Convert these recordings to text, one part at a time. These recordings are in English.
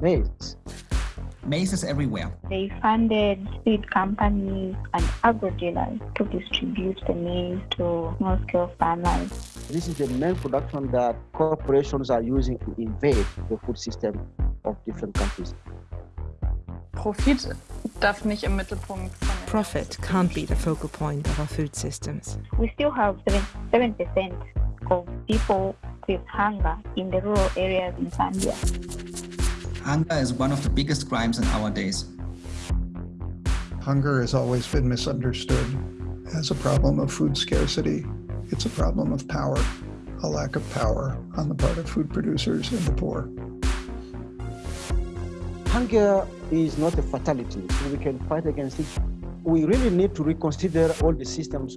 maize. Maize is everywhere. They funded seed companies and agro dealers to distribute the maize to small-scale farmers. This is the main production that corporations are using to invade the food system of different countries. Profit darf nicht im Mittelpunkt Profit can't be the focal point of our food systems. We still have 7% of people with hunger in the rural areas in Zambia. Hunger is one of the biggest crimes in our days. Hunger has always been misunderstood as a problem of food scarcity. It's a problem of power, a lack of power on the part of food producers and the poor. Hunger is not a fatality, we can fight against it. We really need to reconsider all the systems.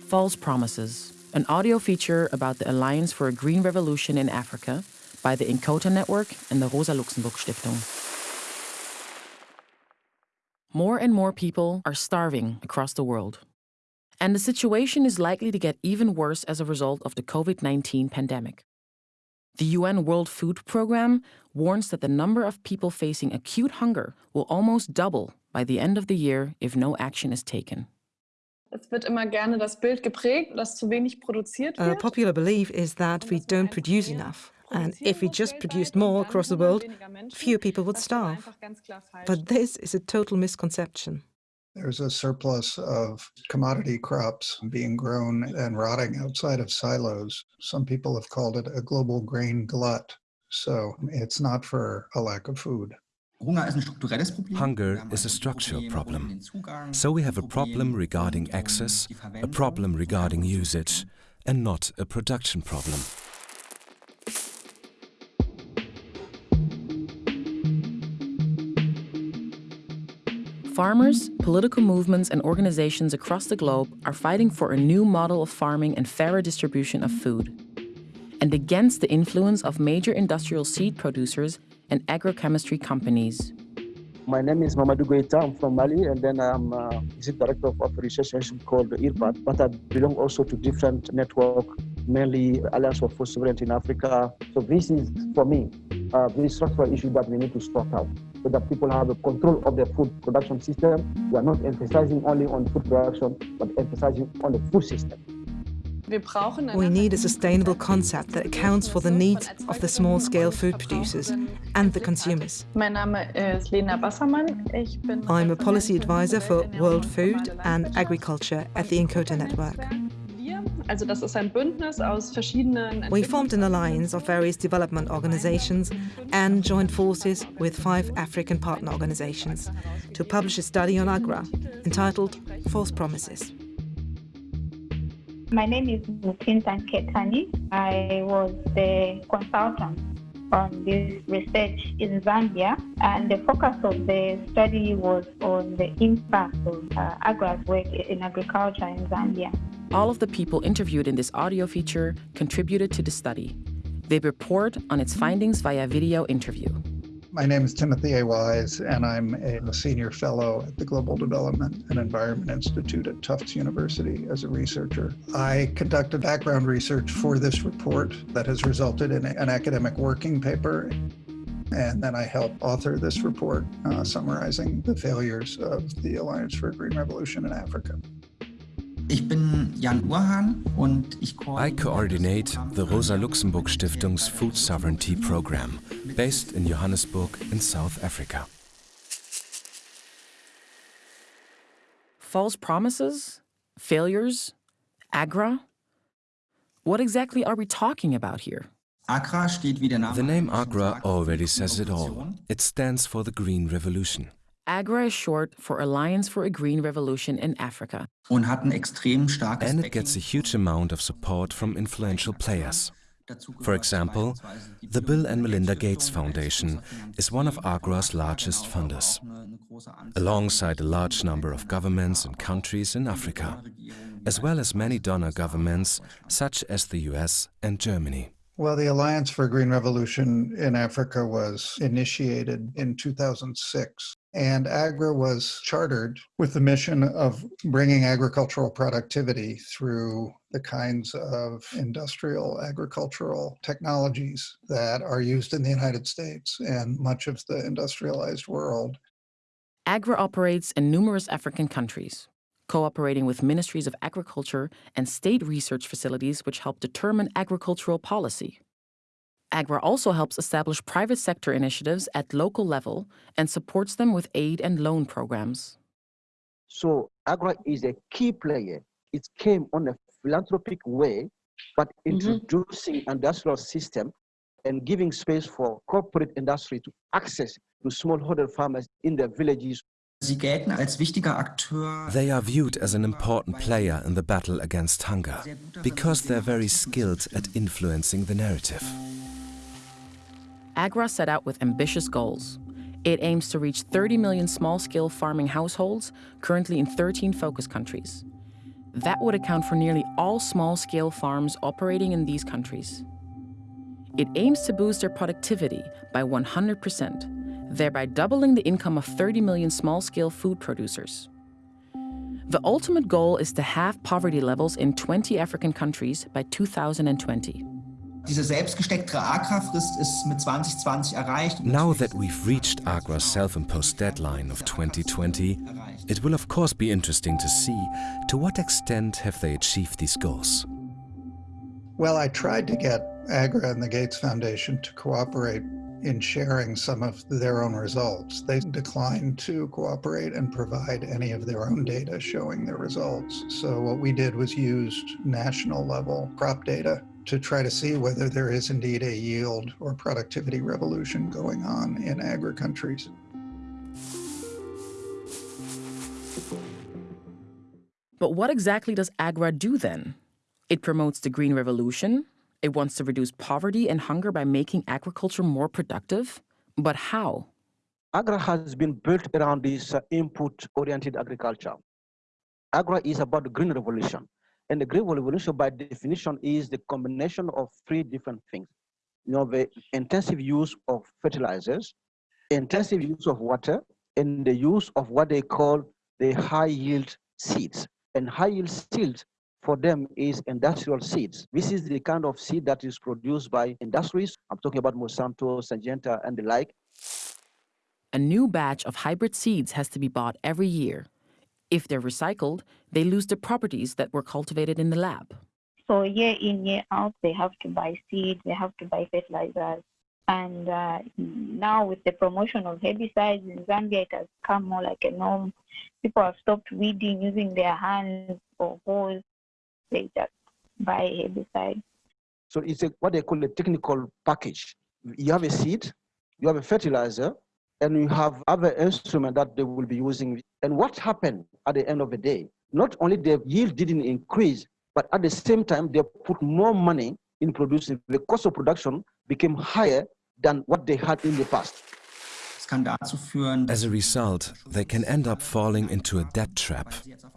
False Promises, an audio feature about the Alliance for a Green Revolution in Africa by the Inkota Network and the Rosa Luxemburg Stiftung. More and more people are starving across the world. And the situation is likely to get even worse as a result of the COVID 19 pandemic. The UN World Food Programme warns that the number of people facing acute hunger will almost double by the end of the year if no action is taken. Es wird immer gerne das Bild geprägt, dass zu wenig produziert A popular belief is that we don't produce enough, and if we just produced more across the world, fewer people would starve. But this is a total misconception. There's a surplus of commodity crops being grown and rotting outside of silos. Some people have called it a global grain glut. So it's not for a lack of food. Hunger ist ein strukturelles Problem. Hunger is a structural problem. So we have a problem regarding access, a problem regarding usage, and not a production problem. Farmers, political movements, and organizations across the globe are fighting for a new model of farming and fairer distribution of food, and against the influence of major industrial seed producers and agrochemistry companies. My name is Mamadou Goita. I'm from Mali, and then I'm uh, director of a research institution called IRPAD. But I belong also to different network, mainly Alliance for Food Sovereignty in Africa. So this is, for me, uh, this structural issue that we need to sort out so that people have a control of their food production system. We are not emphasizing only on food production, but emphasizing on the food system. We need a sustainable concept that accounts for the needs of the small-scale food producers and the consumers. Mein Name ist Lena Bassermann. I'm a policy advisor for World Food and Agriculture at the Inkota Network. Wir, also das ist ein Bündnis aus verschiedenen We formed an alliance of various development organizations and joined forces with five African partner organizations to publish a study on Agra entitled False Promises. My name is Mutinta Ketani. I was the consultant on this research in Zambia, and the focus of the study was on the impact of uh, Agra's work in agriculture in Zambia. All of the people interviewed in this audio feature contributed to the study. They report on its findings via video interview. My name is Timothy A. Wise, and I'm a senior fellow at the Global Development and Environment Institute at Tufts University as a researcher. I conducted background research for this report that has resulted in an academic working paper. And then I helped author this report uh, summarizing the failures of the Alliance for a Green Revolution in Africa. Ich bin Jan Urhahn und ich I coordinate the Rosa Luxemburg Stiftung's Food Sovereignty Program, based in Johannesburg in South Africa. False promises? Failures? Agra? What exactly are we talking about here? Agra steht wie der Name The name Agra already says it all. It stands for the Green Revolution. AGRA is short for Alliance for a Green Revolution in Africa. und hat ein extrem starkes And it gets a huge amount of support from influential players. For example, the Bill and Melinda Gates Foundation is one of Agra's largest funders, alongside a large number of governments and countries in Africa, as well as many donor governments such as the US and Germany. Well, the Alliance for Green Revolution in Africa was initiated in 2006 And AGRA was chartered with the mission of bringing agricultural productivity through the kinds of industrial agricultural technologies that are used in the United States and much of the industrialized world. AGRA operates in numerous African countries, cooperating with ministries of agriculture and state research facilities which help determine agricultural policy. AGRA also helps establish private sector initiatives at local level and supports them with aid and loan programs. So AGRA is a key player. It came on a philanthropic way, but introducing mm -hmm. industrial system and giving space for corporate industry to access to smallholder farmers in their villages. They are viewed as an important player in the battle against hunger because they're very skilled at influencing the narrative. AGRA set out with ambitious goals. It aims to reach 30 million small-scale farming households, currently in 13 focus countries. That would account for nearly all small-scale farms operating in these countries. It aims to boost their productivity by 100%, thereby doubling the income of 30 million small-scale food producers. The ultimate goal is to halve poverty levels in 20 African countries by 2020. Now that we've reached Agra's self-imposed deadline of 2020, it will of course be interesting to see to what extent have they achieved these goals. Well, I tried to get Agra and the Gates Foundation to cooperate in sharing some of their own results. They declined to cooperate and provide any of their own data showing their results. So what we did was used national level crop data to try to see whether there is indeed a yield or productivity revolution going on in Agra countries. But what exactly does AGRA do then? It promotes the green revolution. It wants to reduce poverty and hunger by making agriculture more productive. But how? AGRA has been built around this uh, input-oriented agriculture. AGRA is about the green revolution. And the green revolution, by definition, is the combination of three different things. You know, the intensive use of fertilizers, intensive use of water, and the use of what they call the high yield seeds. And high yield seeds for them is industrial seeds. This is the kind of seed that is produced by industries. I'm talking about Monsanto, Syngenta, and the like. A new batch of hybrid seeds has to be bought every year. If they're recycled, they lose the properties that were cultivated in the lab. So year in, year out, they have to buy seeds, they have to buy fertilizers. And uh, now with the promotion of herbicides in Zambia, it has come more like a norm. People have stopped weeding using their hands or hoes. They just buy herbicide. So it's a, what they call a technical package. You have a seed, you have a fertilizer, and you have other instruments that they will be using. And what happened at the end of the day? Not only the yield didn't increase, but at the same time, they put more money in producing. The cost of production became higher than what they had in the past. As a result, they can end up falling into a debt trap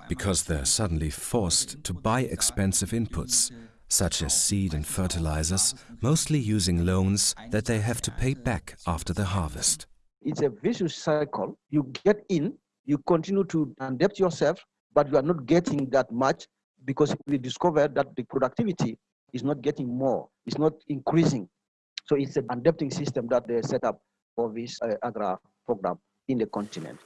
because they're suddenly forced to buy expensive inputs, such as seed and fertilizers, mostly using loans that they have to pay back after the harvest. It's a vicious cycle. You get in, you continue to adapt yourself, but you are not getting that much because we discovered that the productivity is not getting more, it's not increasing. So it's an adapting system that they set up for this uh, AGRA program in the continent.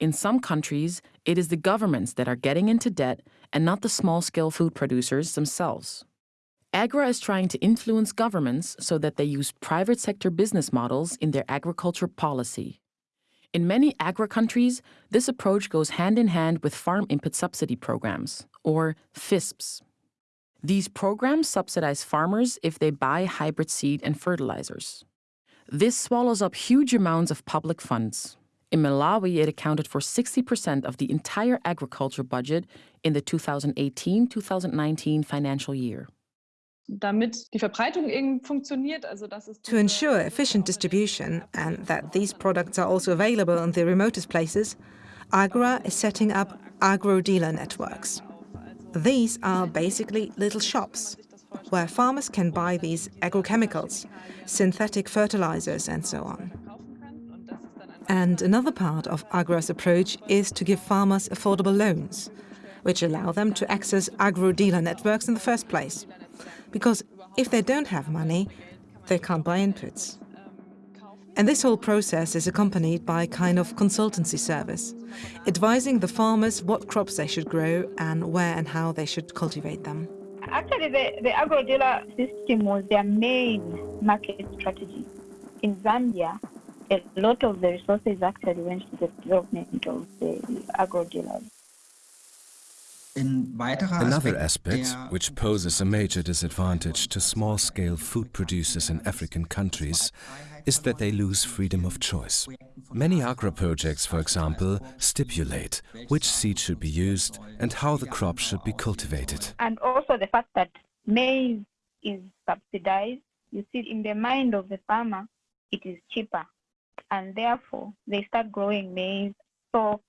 In some countries, it is the governments that are getting into debt and not the small-scale food producers themselves. AGRA is trying to influence governments so that they use private sector business models in their agriculture policy. In many Agra countries, this approach goes hand in hand with farm input subsidy programs, or FISPs. These programs subsidize farmers if they buy hybrid seed and fertilizers. This swallows up huge amounts of public funds. In Malawi, it accounted for 60% of the entire agriculture budget in the 2018-2019 financial year. To ensure efficient distribution and that these products are also available in the remotest places, Agra is setting up agro-dealer networks. These are basically little shops where farmers can buy these agrochemicals, synthetic fertilizers and so on. And another part of Agra's approach is to give farmers affordable loans, which allow them to access agro-dealer networks in the first place. Because if they don't have money, they can't buy inputs. And this whole process is accompanied by a kind of consultancy service, advising the farmers what crops they should grow and where and how they should cultivate them. Actually, the, the agro-dealer system was their main market strategy. In Zambia, a lot of the resources actually went to the development of the agro-dealers. Another aspect, which poses a major disadvantage to small-scale food producers in African countries, is that they lose freedom of choice. Many agro projects, for example, stipulate which seed should be used and how the crop should be cultivated. And also the fact that maize is subsidized, you see in the mind of the farmer, it is cheaper. And therefore, they start growing maize. So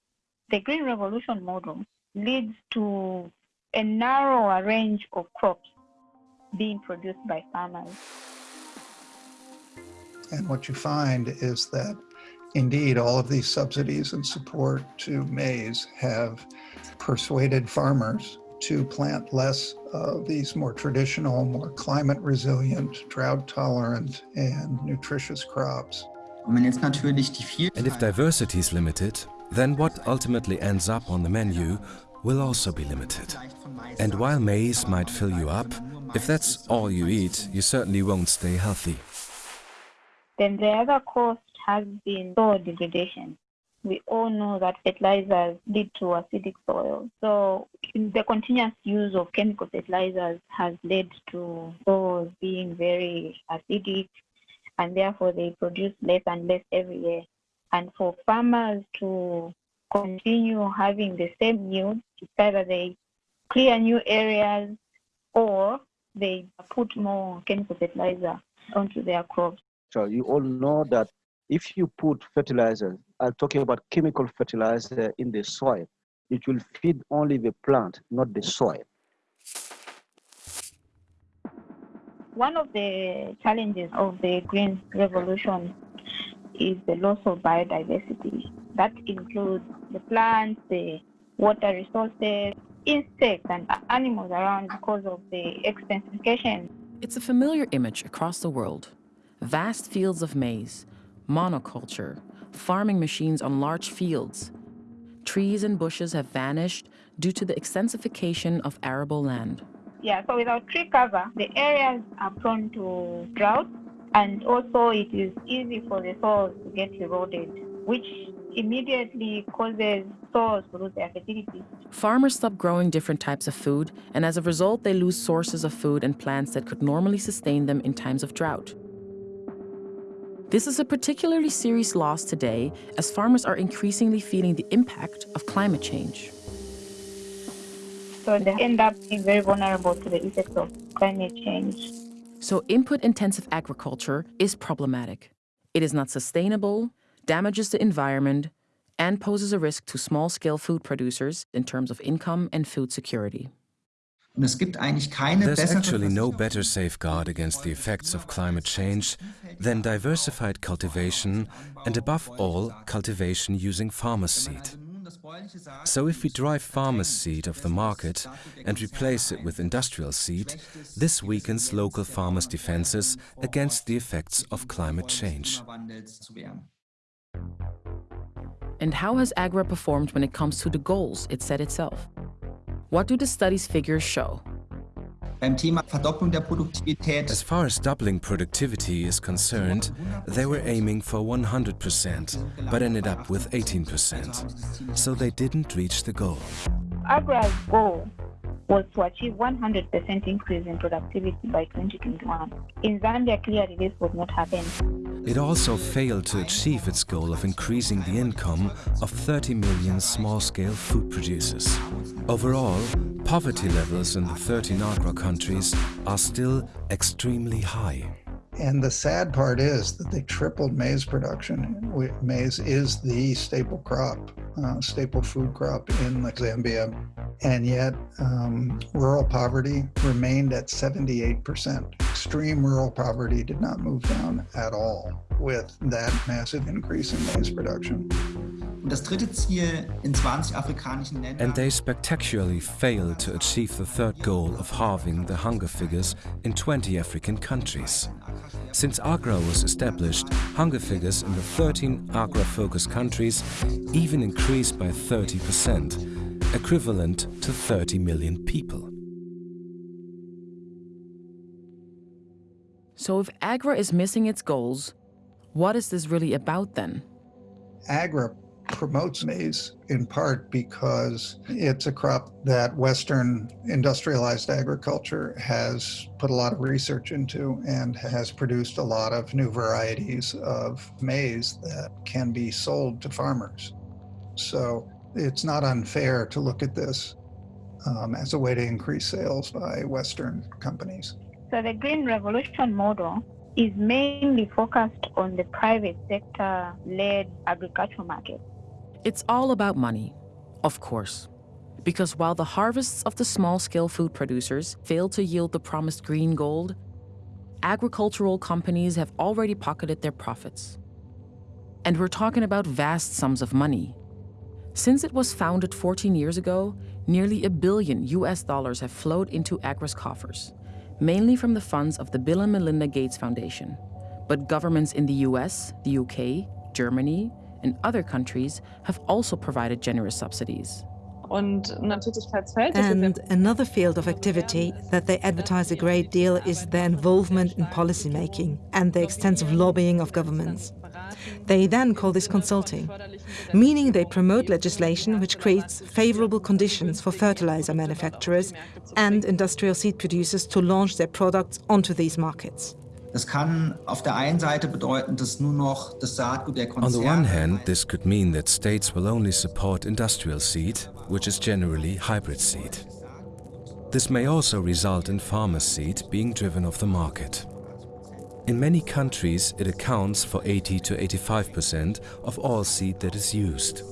the Green Revolution model leads to a narrower range of crops being produced by farmers. And what you find is that indeed all of these subsidies and support to maize have persuaded farmers to plant less of these more traditional, more climate resilient, drought tolerant, and nutritious crops. And if diversity is limited, then what ultimately ends up on the menu will also be limited. And while maize might fill you up, if that's all you eat, you certainly won't stay healthy. Then the other cost has been soil degradation. We all know that fertilizers lead to acidic soil. So the continuous use of chemical fertilizers has led to soils being very acidic and therefore they produce less and less every year. And for farmers to continue having the same yield, it's either they clear new areas or they put more chemical fertilizer onto their crops. So you all know that if you put fertilizer, I'm talking about chemical fertilizer in the soil, it will feed only the plant, not the soil. One of the challenges of the green revolution is the loss of biodiversity. That includes the plants, the water resources, insects and animals around because of the extensification. It's a familiar image across the world. Vast fields of maize, monoculture, farming machines on large fields. Trees and bushes have vanished due to the extensification of arable land. Yeah, so without tree cover, the areas are prone to drought and also it is easy for the soil to get eroded, which immediately causes to lose their fertility. Farmers stop growing different types of food, and as a result, they lose sources of food and plants that could normally sustain them in times of drought. This is a particularly serious loss today as farmers are increasingly feeling the impact of climate change. So they end up being very vulnerable to the effects of climate change. So input-intensive agriculture is problematic. It is not sustainable, damages the environment, and poses a risk to small-scale food producers in terms of income and food security. There's actually no better safeguard against the effects of climate change than diversified cultivation and above all, cultivation using farmer's seed. So if we drive farmer's seed off the market and replace it with industrial seed, this weakens local farmers' defenses against the effects of climate change. And how has Agra performed when it comes to the goals it set itself? What do the study's figures show? As far as doubling productivity is concerned, they were aiming for 100%, but ended up with 18%. So they didn't reach the goal. Agra's goal was to achieve 100% increase in productivity by 2021. In Zambia, clearly this would not happen. It also failed to achieve its goal of increasing the income of 30 million small-scale food producers. Overall, poverty levels in the 13 Agra countries are still extremely high. And the sad part is that they tripled maize production. Maize is the staple crop, uh, staple food crop in Zambia. And yet um, rural poverty remained at 78%, extreme rural poverty did not move down at all with that massive increase in maize production. And they spectacularly failed to achieve the third goal of halving the hunger figures in 20 African countries. Since AGRA was established, hunger figures in the 13 AGRA-focused countries even increased by 30%, equivalent to 30 million people. So if AGRA is missing its goals, what is this really about then? AGRA promotes maize in part because it's a crop that Western industrialized agriculture has put a lot of research into and has produced a lot of new varieties of maize that can be sold to farmers. So it's not unfair to look at this um, as a way to increase sales by Western companies. So the Green Revolution model is mainly focused on the private sector led agricultural market. It's all about money, of course. Because while the harvests of the small-scale food producers fail to yield the promised green gold, agricultural companies have already pocketed their profits. And we're talking about vast sums of money. Since it was founded 14 years ago, nearly a billion US dollars have flowed into AGRA's coffers, mainly from the funds of the Bill and Melinda Gates Foundation. But governments in the US, the UK, Germany, and other countries have also provided generous subsidies. And another field of activity that they advertise a great deal is their involvement in policymaking and the extensive lobbying of governments. They then call this consulting, meaning they promote legislation which creates favorable conditions for fertilizer manufacturers and industrial seed producers to launch their products onto these markets. Das kann auf der einen Seite bedeuten, dass nur noch das Saatgut der Konzerne... On the one hand, this could mean that states will only support industrial seed, which is generally hybrid seed. This may also result in farmer seed being driven off the market. In many countries, it accounts for 80 to 85% of all seed that is used.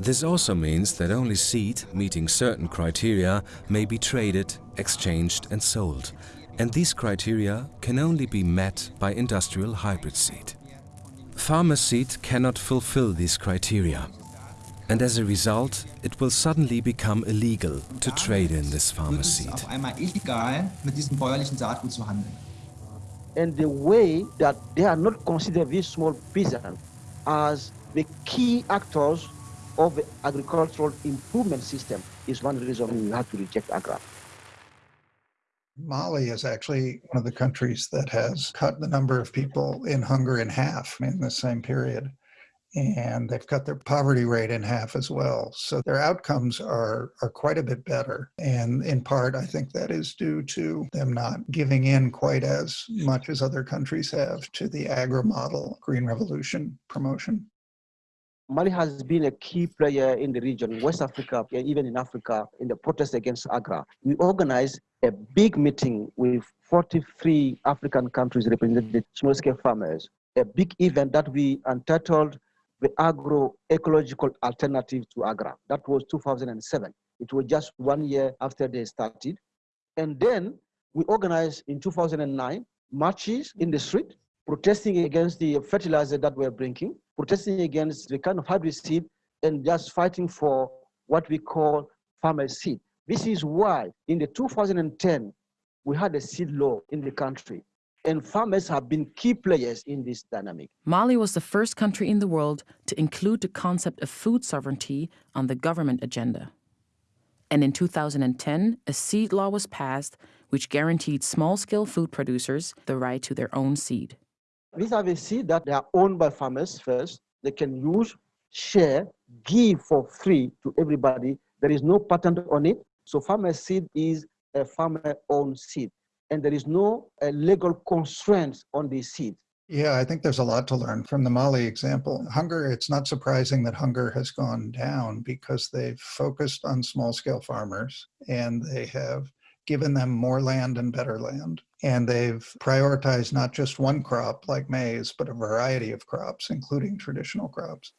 This also means that only seed meeting certain criteria may be traded, exchanged and sold, and these criteria can only be met by industrial hybrid seed. Farmer seed cannot fulfill these criteria, and as a result, it will suddenly become illegal to trade in this farmer seed. And the way that they are not considered these small peasants as the key actors of the agricultural improvement system is one reason we have to reject AGRA. Mali is actually one of the countries that has cut the number of people in hunger in half in the same period. And they've cut their poverty rate in half as well. So their outcomes are, are quite a bit better. And in part, I think that is due to them not giving in quite as much as other countries have to the Agra model Green Revolution promotion. Mali has been a key player in the region, West Africa, even in Africa, in the protest against AGRA. We organized a big meeting with 43 African countries represented small-scale farmers, a big event that we entitled the Agro-Ecological Alternative to AGRA. That was 2007. It was just one year after they started. And then we organized in 2009 marches in the street protesting against the fertilizer that we're bringing, protesting against the kind of hybrid seed, and just fighting for what we call farmer seed. This is why in the 2010, we had a seed law in the country and farmers have been key players in this dynamic. Mali was the first country in the world to include the concept of food sovereignty on the government agenda. And in 2010, a seed law was passed which guaranteed small-scale food producers the right to their own seed. These are the seeds that they are owned by farmers first. They can use, share, give for free to everybody. There is no patent on it. So farmer seed is a farmer-owned seed. And there is no uh, legal constraints on the seed. Yeah, I think there's a lot to learn from the Mali example. Hunger, it's not surprising that hunger has gone down because they've focused on small scale farmers and they have given them more land and better land. And they've prioritized not just one crop like maize, but a variety of crops, including traditional crops.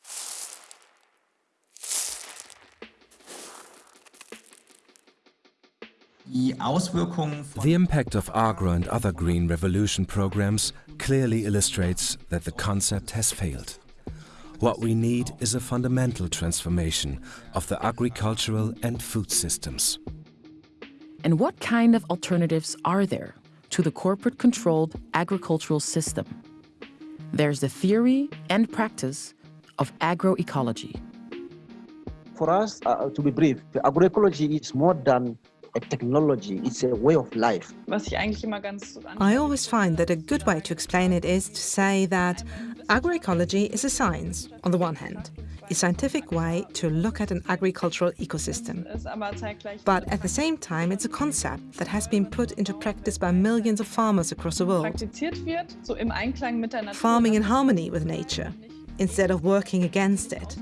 The impact of Agra and other Green Revolution programs clearly illustrates that the concept has failed. What we need is a fundamental transformation of the agricultural and food systems. And what kind of alternatives are there to the corporate-controlled agricultural system? There's the theory and practice of agroecology. For us, uh, to be brief, agroecology is more than a technology, it's a way of life. I always find that a good way to explain it is to say that agroecology is a science, on the one hand, a scientific way to look at an agricultural ecosystem. But at the same time, it's a concept that has been put into practice by millions of farmers across the world. Farming in harmony with nature, instead of working against it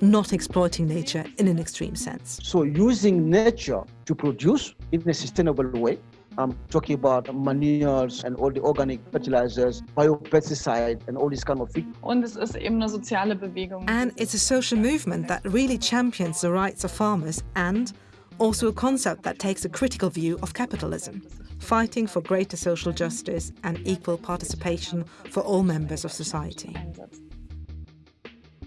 not exploiting nature in an extreme sense. So using nature to produce in a sustainable way, I'm talking about manures and all the organic fertilizers, biopesticide and all this kind of thing. Und es ist eben eine soziale Bewegung. And it's a social movement that really champions the rights of farmers and also a concept that takes a critical view of capitalism, fighting for greater social justice and equal participation for all members of society.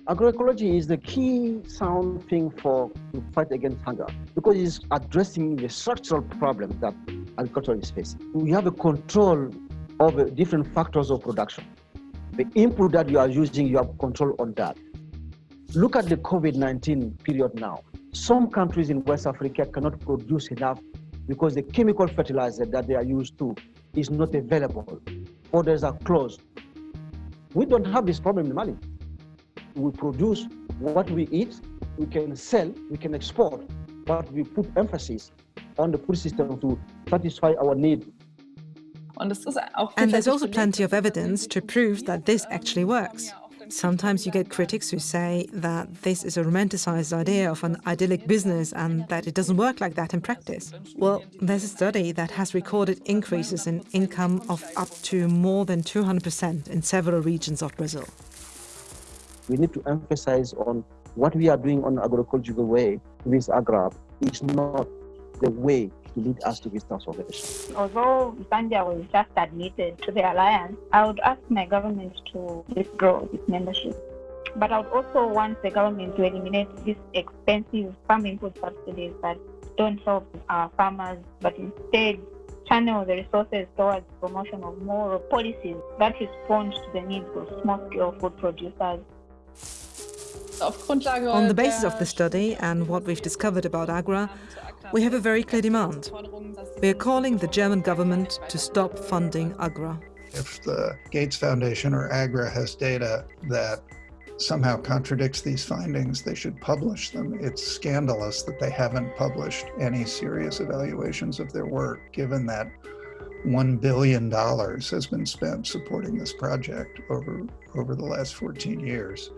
Agroecology is the key sound thing for to fight against hunger because it's addressing the structural problem that agriculture is facing. We have a control of different factors of production. The input that you are using, you have control on that. Look at the COVID-19 period now. Some countries in West Africa cannot produce enough because the chemical fertilizer that they are used to is not available. Orders are closed. We don't have this problem in Mali we produce what we eat, we can sell, we can export, but we put emphasis on the food system to satisfy our need. And there's also plenty of evidence to prove that this actually works. Sometimes you get critics who say that this is a romanticized idea of an idyllic business and that it doesn't work like that in practice. Well, there's a study that has recorded increases in income of up to more than 200% in several regions of Brazil we need to emphasize on what we are doing on agricultural way with Agra is not the way to lead us to this transformation. Although Zambia was just admitted to the alliance, I would ask my government to withdraw its membership. But I would also want the government to eliminate these expensive farm input subsidies that don't help our farmers, but instead channel the resources towards promotion of more policies that respond to the needs of small-scale food producers on the basis of the study and what we've discovered about Agra, we have a very clear demand. We are calling the German government to stop funding Agra. If the Gates Foundation or Agra has data that somehow contradicts these findings, they should publish them. It's scandalous that they haven't published any serious evaluations of their work, given that $1 billion has been spent supporting this project over, over the last 14 years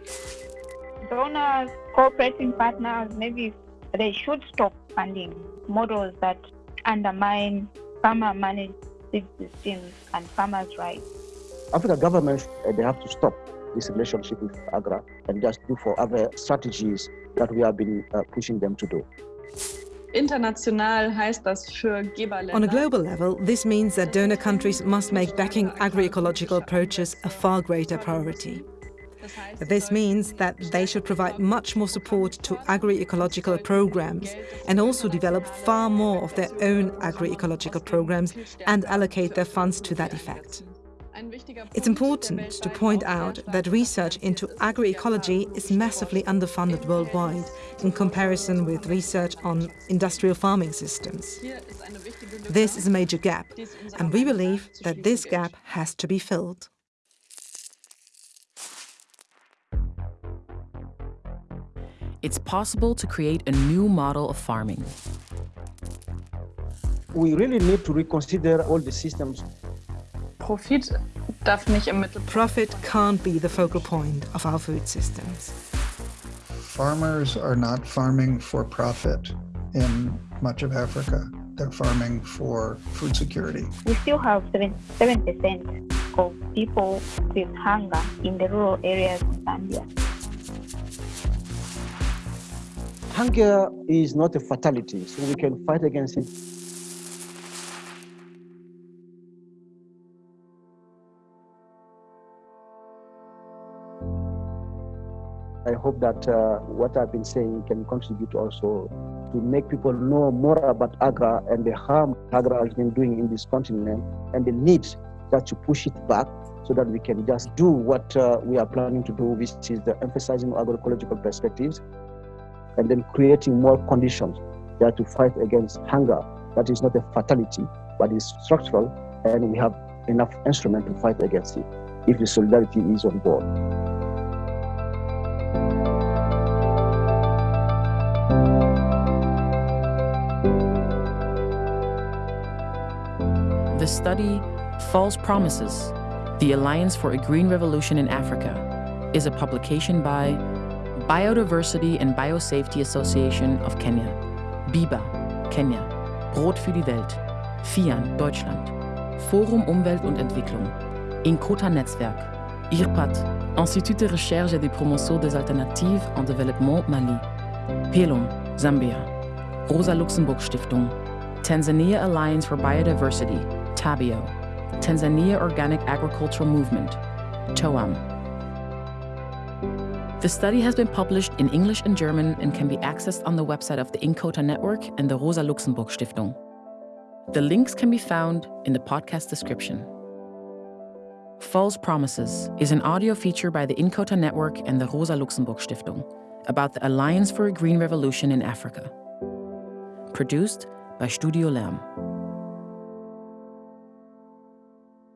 donors, cooperating partners, maybe they should stop funding models that undermine farmer managed systems and farmers' rights. African governments, uh, they have to stop this relationship with AGRA and just do for other strategies that we have been uh, pushing them to do. On a global level, this means that donor countries must make backing agroecological approaches a far greater priority. This means that they should provide much more support to agri-ecological programs and also develop far more of their own agri-ecological programs and allocate their funds to that effect. It's important to point out that research into agroecology is massively underfunded worldwide in comparison with research on industrial farming systems. This is a major gap, and we believe that this gap has to be filled. it's possible to create a new model of farming. We really need to reconsider all the systems. Profit darf nicht im Mittelpunkt. Profit can't be the focal point of our food systems. Farmers are not farming for profit in much of Africa. They're farming for food security. We still have 7% of people with hunger in the rural areas of Zambia. Hunger is not a fatality, so we can fight against it. Hope that uh, what I've been saying can contribute also to make people know more about Agra and the harm Agra has been doing in this continent and the need that to push it back so that we can just do what uh, we are planning to do, which is the emphasizing agroecological perspectives and then creating more conditions that to fight against hunger. That is not a fatality, but is structural, and we have enough instrument to fight against it if the solidarity is on board. The study False Promises The Alliance for a Green Revolution in Africa is a publication by Biodiversity and Biosafety Association of Kenya, BIBA, Kenya, Brot für die Welt, FIAN, Deutschland, Forum Umwelt und Entwicklung, Inkota Netzwerk, IRPAT, Institut de Recherche et de Promotion des Alternatives en Développement Mali, PELUM, Zambia, Rosa Luxemburg Stiftung, Tanzania Alliance for Biodiversity, TABIO, Tanzania Organic Agricultural Movement, TOAM. The study has been published in English and German and can be accessed on the website of the Inkota Network and the Rosa Luxemburg Stiftung. The links can be found in the podcast description. False Promises is an audio feature by the Inkota Network and the Rosa Luxemburg Stiftung about the Alliance for a Green Revolution in Africa. Produced by Studio Lärm.